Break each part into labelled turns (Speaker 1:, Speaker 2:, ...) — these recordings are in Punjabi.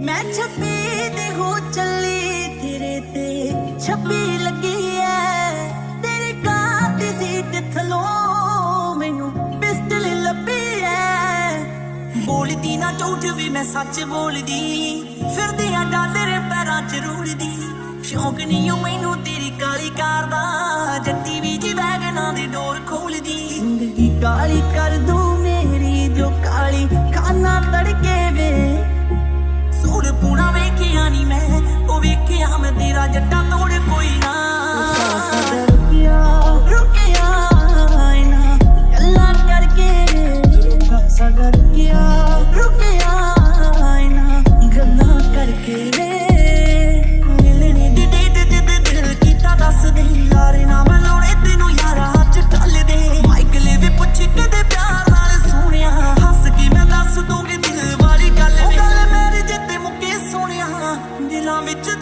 Speaker 1: ਮੈਂ ਛੱਪੀ ਤੇ ਹੋ ਚੱਲੀ ਤੇਰੇ ਤੇ। ਛੱਪੀ ਲੱਗੀ ਐ, ਤੇਰੇ ਕਾਰ ਦੀ ਸੀਟ ਥਲੋਂ ਮੈਨੂੰ ਪਿਸਟਲ ਲੱਭੀ ਐ। ਬੋਲਦੀ ਨਾ ਝੂਠ ਵੀ ਮੈਂ ਸੱਚ ਬੋਲਦੀ ਫਿਰਦੀ ਆ ਡਾਲਰ ਪੈਰਾਂ 'ਚ ਰੂੜਦੀ। ਸ਼ੌਕ ਨਹੀਂ ਓ ਮੈਨੂੰ ਤੇਰੀ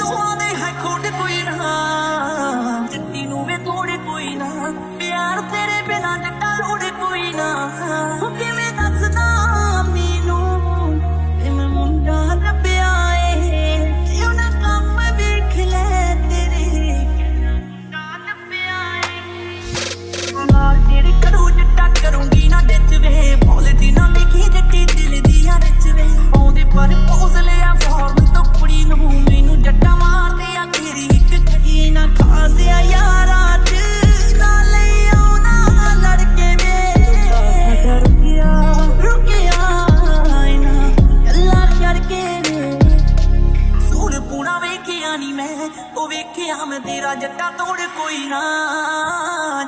Speaker 1: ਦਿਲਾਂ ਵਿੱਚ ਹੈ ਖੋਟ ਕੋਈ ਨਾ ਜੱਟੀ ਨੂੰ ਵੀ ਤੋੜੇ ਕੋਈ ਨਾ। ਵੇਖਿਆ ਨਹੀਂ ਮੈਂ, ਉਹ ਵੇਖਿਆ ਮੈਂ ਤੇਰਾ ਜੱਟਾ ਤੋੜ ਕੋਈ ਨਾ।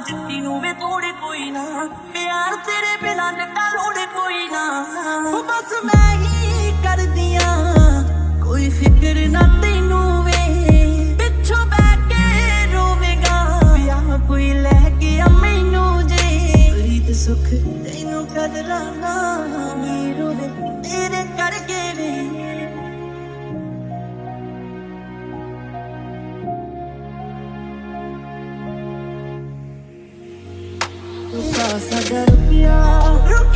Speaker 1: ਜੱਟੀ ਨੂੰ ਵੇ ਤੋੜੇ ਕੋਈ ਨਾ, ਪਿਆਰ ਤੇਰੇ ਬਿਨਾਂ ਜੱਟਾ ਲੋੜੇ ਕੋਈ ਨਾ। ਉਹ ਬਸ ਮੈਂ ਹੀ ਕਰਦੀਆਂ ਕੋਈ ਫਿਕਰ ਨਾ ਤੈਨੂੰ ਵੇ। ਪਿੱਛੋਂ ਬੈ ਕੇ ਰੋਵੇਗਾ ਵਿਆਹ ਕੋਈ ਲੈ ਕੇ ਆ ਮੈਨੂੰ ਜੇ। ਪ੍ਰੀਤ ਸੁਖ ਤੈਨੂੰ ਕਦਰਾਂ ਨਾ ਵੀ ਰੋਵੇ ਤੇਰੇ ਕਰਕੇ ਵੇ। उसका सदर प्यार